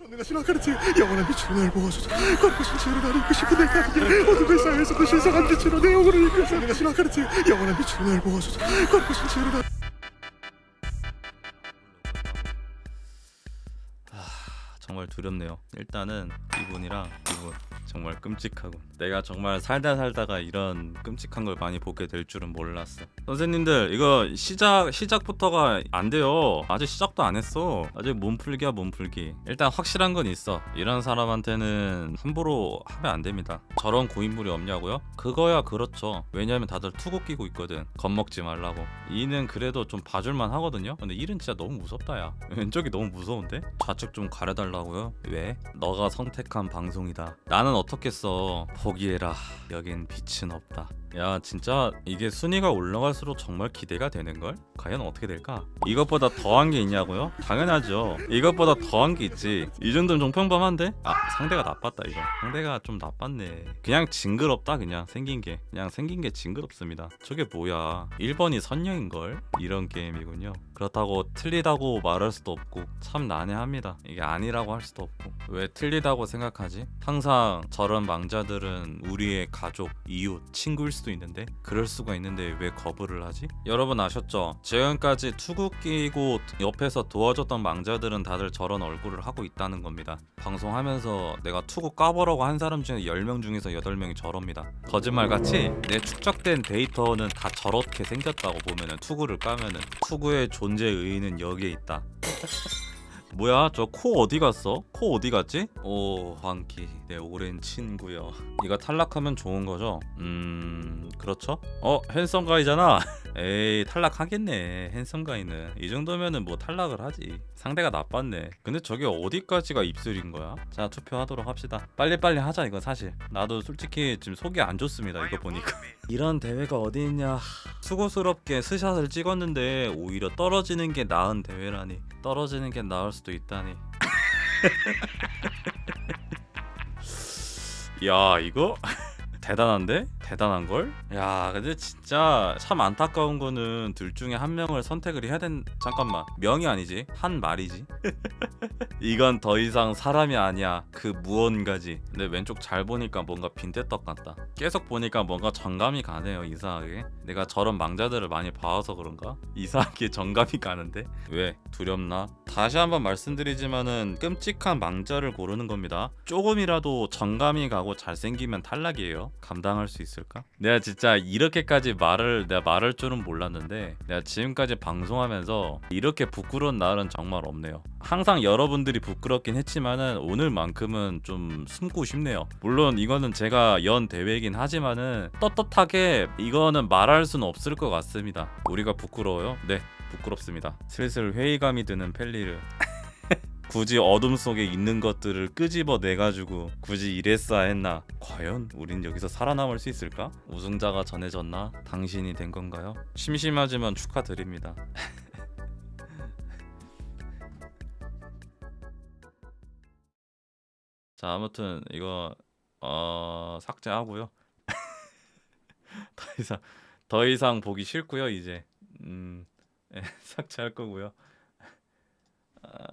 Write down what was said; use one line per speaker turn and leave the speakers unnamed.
전능하신 아카르트 영원한 빛으로 날 보아소서. 거룩하신 지혜로 나를 이끄시고 내가 아니게 어둠의 사회에서도 신성한 빛으로 내 영혼을 이끌 전능하신 아카르트 영원한 빛으로 날 보아소서. 거룩하신 지혜로 날
정말 두렵네요. 일단은 이분이랑 이분 정말 끔찍하고 내가 정말 살다 살다가 이런 끔찍한 걸 많이 보게 될 줄은 몰랐어. 선생님들 이거 시작 시작부터가 안 돼요. 아직 시작도 안 했어. 아직 몸풀기야 몸풀기. 일단 확실한 건 있어. 이런 사람한테는 함부로 하면 안 됩니다. 저런 고인물이 없냐고요? 그거야 그렇죠. 왜냐면 다들 투구 끼고 있거든. 겁먹지 말라고. 이는 그래도 좀 봐줄만 하거든요. 근데 일은 진짜 너무 무섭다 야. 왼쪽이 너무 무서운데? 좌측 좀 가려달라고요? 왜? 너가 선택한 방송이다. 나는 어떻겠어. 포기해라. 여긴 빛은 없다. 야 진짜 이게 순위가 올라갈수록 정말 기대가 되는걸? 과연 어떻게 될까? 이것보다 더한 게 있냐고요? 당연하죠 이것보다 더한 게 있지 이 정도면 좀 평범한데? 아 상대가 나빴다 이거 상대가 좀 나빴네 그냥 징그럽다 그냥 생긴 게 그냥 생긴 게 징그럽습니다 저게 뭐야 1번이 선녀인걸? 이런 게임이군요 그렇다고 틀리다고 말할 수도 없고 참 난해합니다 이게 아니라고 할 수도 없고 왜 틀리다고 생각하지? 항상 저런 망자들은 우리의 가족, 이웃, 친구일 수도 있는데 그럴 수가 있는데 왜 거부를 하지? 여러분 아셨죠? 지금까지 투구 끼고 옆에서 도와줬던 망자들은 다들 저런 얼굴을 하고 있다는 겁니다 방송하면서 내가 투구 까보라고 한 사람 중에 10명 중에서 8명이 저럽니다 거짓말같이 내 축적된 데이터는 다 저렇게 생겼다고 보면은 투구를 까면은 투구의 존재 의의는 여기에 있다 뭐야? 저 코 어디 갔어? 코 어디 갔지? 오 황키. 내 오랜 친구여. 이거 탈락하면 좋은 거죠? 음 그렇죠? 어 핸섬 가이잖아. 에이 탈락하겠네 핸섬 가이는. 이 정도면은 뭐 탈락을 하지. 상대가 나빴네. 근데 저게 어디까지가 입술인 거야? 자 투표하도록 합시다. 빨리빨리 하자 이거 사실. 나도 솔직히 지금 속이 안 좋습니다 이거 보니까. 이런 대회가 어디 있냐 수고스럽게 스샷을 찍었는데 오히려 떨어지는 게 나은 대회라니 떨어지는 게 나을 수도 있다니 야 이거 대단한데? 대단한 걸? 야 근데 진짜 참 안타까운 거는 둘 중에 한 명을 선택을 해야 된 잠깐만. 명이 아니지. 한 말이지. 이건 더 이상 사람이 아니야. 그 무언가지. 근데 왼쪽 잘 보니까 뭔가 빈대떡 같다. 계속 보니까 뭔가 정감이 가네요 이상하게. 내가 저런 망자들을 많이 봐와서 그런가? 이상하게 정감이 가는데? 왜? 두렵나? 다시 한번 말씀드리지만은 끔찍한 망자를 고르는 겁니다. 조금이라도 정감이 가고 잘생기면 탈락이에요. 감당할 수 있을 까? 내가 진짜 이렇게까지 말을 내가 말할 줄은 몰랐는데 내가 지금까지 방송하면서 이렇게 부끄러운 날은 정말 없네요. 항상 여러분들이 부끄럽긴 했지만은 오늘만큼은 좀 숨고 싶네요. 물론 이거는 제가 연 대회이긴 하지만은 떳떳하게 이거는 말할 수는 없을 것 같습니다. 우리가 부끄러워요? 네 부끄럽습니다. 슬슬 회의감이 드는 펠리르 굳이 어둠 속에 있는 것들을 끄집어 내가지고 굳이 이랬어야 했나 과연 우린 여기서 살아남을 수 있을까? 우승자가 전해졌나? 당신이 된 건가요? 심심하지만 축하드립니다 자 아무튼 이거 어 삭제하고요 더 이상 더 이상 보기 싫고요 이제 음 예, 삭제할 거고요 아...